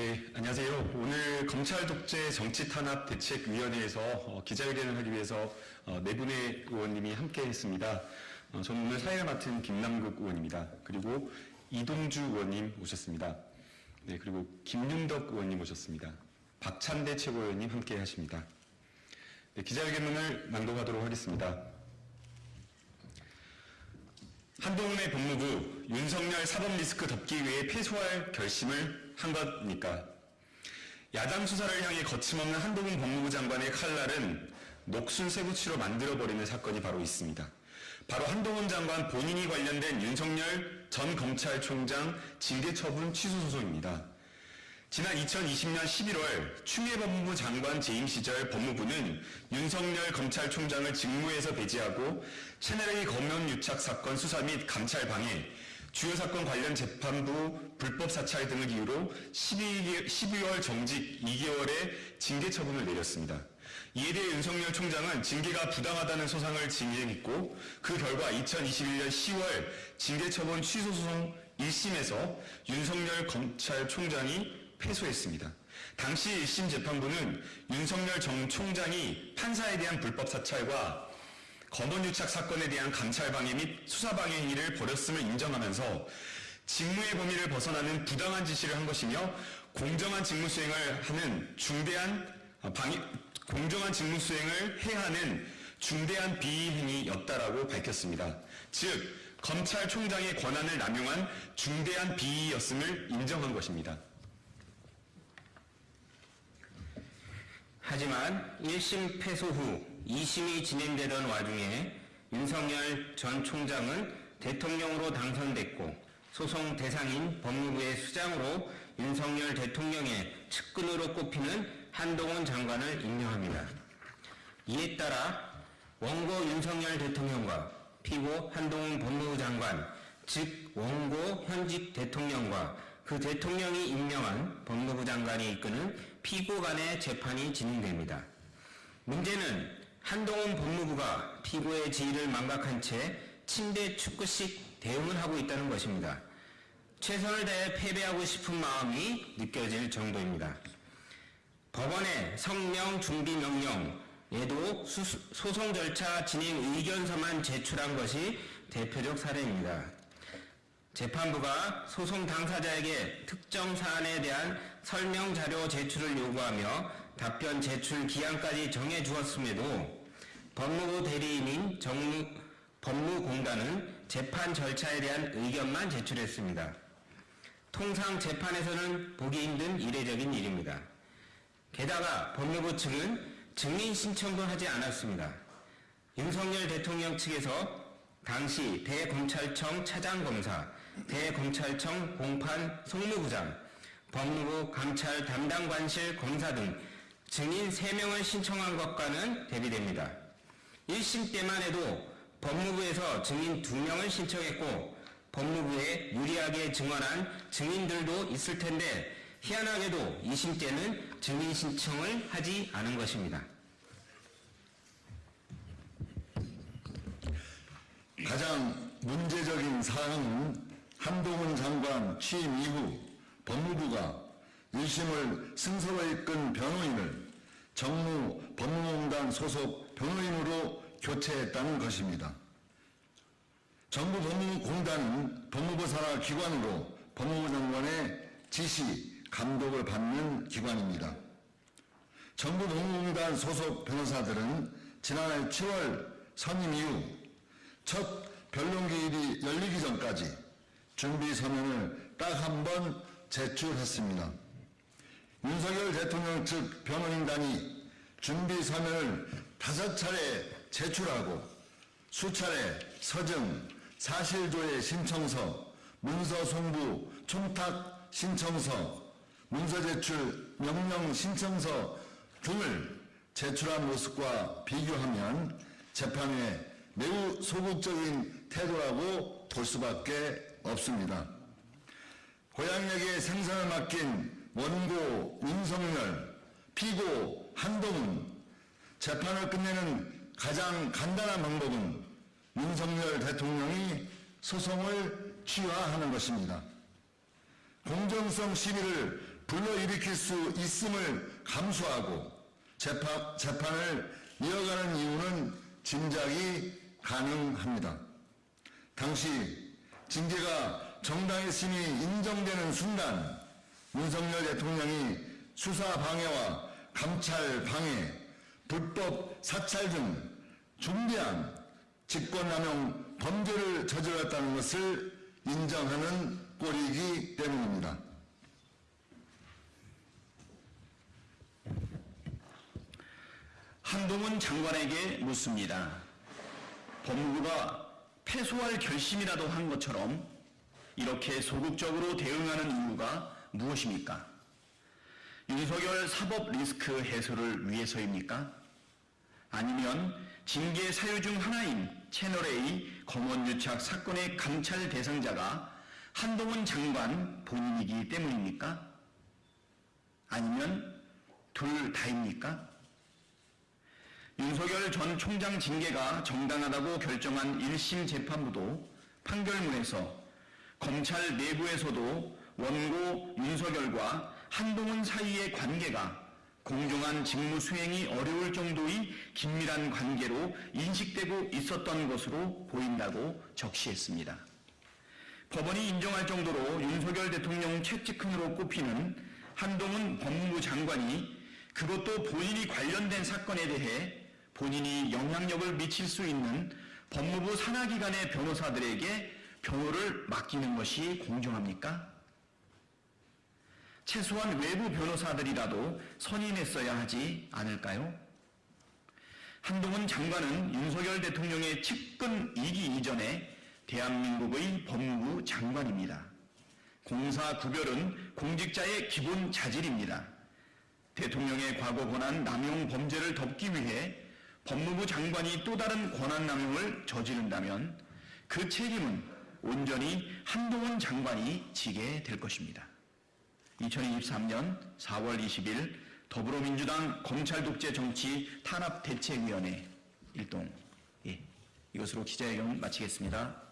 네, 안녕하세요. 오늘 검찰 독재 정치 탄압 대책위원회에서 어, 기자회견을 하기 위해서 어, 네 분의 의원님이 함께 했습니다. 어, 저는 오늘 사회를 맡은 김남국 의원입니다. 그리고 이동주 의원님 오셨습니다. 네, 그리고 김윤덕 의원님 오셨습니다. 박찬대 최고위원님 함께 하십니다. 네, 기자회견문을 낭독하도록 하겠습니다. 한동훈의 법무부 윤석열 사법 리스크 덮기 위해 패소할 결심을 한 겁니까? 야당 수사를 향해 거침없는 한동훈 법무부 장관의 칼날은 녹순 세부치로 만들어버리는 사건이 바로 있습니다. 바로 한동훈 장관 본인이 관련된 윤석열 전 검찰총장 징계 처분 취소 소송입니다. 지난 2020년 11월 추미애 법무부 장관 재임 시절 법무부는 윤석열 검찰총장을 직무에서 배제하고 채널A 검연 유착 사건 수사 및 감찰 방해, 주요 사건 관련 재판부 불법 사찰 등을 이유로 12, 12월 정직 2개월의 징계 처분을 내렸습니다. 이에 대해 윤석열 총장은 징계가 부당하다는 소상을 진행했고 그 결과 2021년 10월 징계 처분 취소 소송 1심에서 윤석열 검찰총장이 패소했습니다. 당시 1심 재판부는 윤석열 정 총장이 판사에 대한 불법 사찰과 검언유착 사건에 대한 감찰 방해 및 수사 방해 행위를 벌였음을 인정하면서 직무의 범위를 벗어나는 부당한 지시를 한 것이며 공정한 직무 수행을 하는 중대한 아, 방해, 공정한 직무 수행을 해야 하는 중대한 비위 행위였다라고 밝혔습니다. 즉 검찰총장의 권한을 남용한 중대한 비위였음을 인정한 것입니다. 하지만 1심 패소 후 2심이 진행되던 와중에 윤석열 전 총장은 대통령으로 당선됐고 소송 대상인 법무부의 수장으로 윤석열 대통령의 측근으로 꼽히는 한동훈 장관을 임명합니다. 이에 따라 원고 윤석열 대통령과 피고 한동훈 법무부 장관, 즉 원고 현직 대통령과 그 대통령이 임명한 법무부 장관이 이끄는 피고 간의 재판이 진행됩니다. 문제는 한동훈 법무부가 피고의 지위를 망각한 채 침대 축구식 대응을 하고 있다는 것입니다. 최선을 다해 패배하고 싶은 마음이 느껴질 정도입니다. 법원의 성명 준비 명령에도 소송 절차 진행 의견서만 제출한 것이 대표적 사례입니다. 재판부가 소송 당사자에게 특정 사안에 대한 설명 자료 제출을 요구하며 답변 제출 기한까지 정해 주었음에도 법무부 대리인인 정무, 법무공단은 재판 절차에 대한 의견만 제출했습니다. 통상 재판에서는 보기 힘든 이례적인 일입니다. 게다가 법무부 측은 증인 신청도 하지 않았습니다. 윤석열 대통령 측에서 당시 대검찰청 차장검사, 대검찰청 공판 송무부장, 법무부 감찰 담당관실 검사 등 증인 3명을 신청한 것과는 대비됩니다. 1심 때만 해도 법무부에서 증인 2명을 신청했고 법무부에 유리하게 증언한 증인들도 있을 텐데 희한하게도 2심 때는 증인 신청을 하지 않은 것입니다. 가장 문제적인 사항은 한동훈 장관 취임 이후 법무부가 1심을 승소로 이끈 변호인을 정무 법무공단 소속 변호인으로 교체했다는 것입니다. 정부 법무공단은 법무부 산하 기관으로 법무부 장관의 지시, 감독을 받는 기관입니다. 정부 법무공단 소속 변호사들은 지난해 7월 선임 이후 첫 변론기일이 열리기 전까지 준비 서면을 딱 한 번 제출했습니다. 윤석열 대통령 측 변호인단이 준비 서면을 다섯 차례 제출하고 수차례 서증, 사실조회 신청서, 문서 송부, 총탁 신청서, 문서 제출 명령 신청서 등을 제출한 모습과 비교하면 재판에 매우 소극적인 태도라고 볼 수밖에 없습니다. 고향역에 생선을 맡긴 원고 윤석열, 피고 한동훈, 재판을 끝내는 가장 간단한 방법은 윤석열 대통령이 소송을 취하하는 것입니다. 공정성 시비를 불러일으킬 수 있음을 감수하고 재판, 재판을 이어가는 이유는 짐작이 가능합니다. 당시 징계가 정당의 심이 인정되는 순간 윤석열 대통령이 수사 방해와 감찰 방해, 불법 사찰 등 중대한 직권남용 범죄를 저질렀다는 것을 인정하는 꼴이기 때문입니다. 한동훈 장관에게 묻습니다. 법무부가 패소할 결심이라도 한 것처럼 이렇게 소극적으로 대응하는 이유가 무엇입니까? 윤석열 사법 리스크 해소를 위해서입니까? 아니면 징계 사유 중 하나인 채널A 검언 유착 사건의 감찰 대상자가 한동훈 장관 본인이기 때문입니까? 아니면 둘 다입니까? 윤석열 전 총장 징계가 정당하다고 결정한 1심 재판부도 판결문에서 검찰 내부에서도 원고 윤석열과 한동훈 사이의 관계가 공정한 직무 수행이 어려울 정도의 긴밀한 관계로 인식되고 있었던 것으로 보인다고 적시했습니다. 법원이 인정할 정도로 윤석열 대통령 최측근으로 꼽히는 한동훈 법무부 장관이 그것도 본인이 관련된 사건에 대해 본인이 영향력을 미칠 수 있는 법무부 산하기관의 변호사들에게 변호를 맡기는 것이 공정합니까? 최소한 외부 변호사들이라도 선임했어야 하지 않을까요? 한동훈 장관은 윤석열 대통령의 측근 이기 이전에 대한민국의 법무부 장관입니다. 공사 구별은 공직자의 기본 자질입니다. 대통령의 과거 권한 남용 범죄를 덮기 위해 법무부 장관이 또 다른 권한 남용을 저지른다면 그 책임은 온전히 한동훈 장관이 지게 될 것입니다. 2023년 4월 20일 더불어민주당 검찰독재 정치 탄압대책위원회 일동 예, 이것으로 기자회견 마치겠습니다.